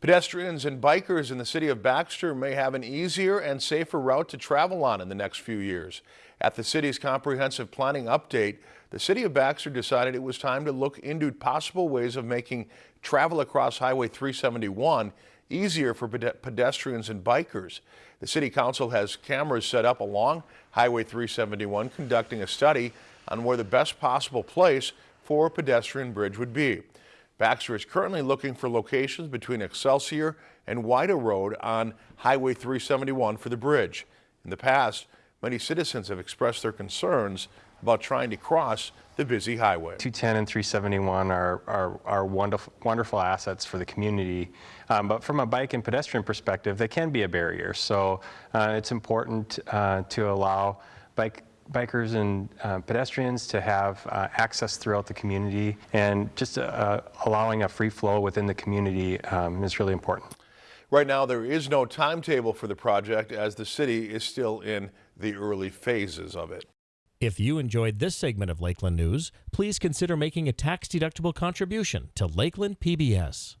Pedestrians and bikers in the city of Baxter may have an easier and safer route to travel on in the next few years. At the city's comprehensive planning update, the city of Baxter decided it was time to look into possible ways of making travel across Highway 371 easier for pedestrians and bikers. The city council has cameras set up along Highway 371 conducting a study on where the best possible place for a pedestrian bridge would be. Baxter is currently looking for locations between Excelsior and Woida Road on Highway 371 for the bridge. In the past, many citizens have expressed their concerns about trying to cross the busy highway. 210 and 371 are, are, are wonderful, wonderful assets for the community, um, but from a bike and pedestrian perspective, they can be a barrier. So uh, it's important uh, to allow bike bikers and uh, pedestrians to have uh, access throughout the community and just uh, allowing a free flow within the community um, is really important. Right now there is no timetable for the project as the city is still in the early phases of it. If you enjoyed this segment of Lakeland News, please consider making a tax-deductible contribution to Lakeland PBS.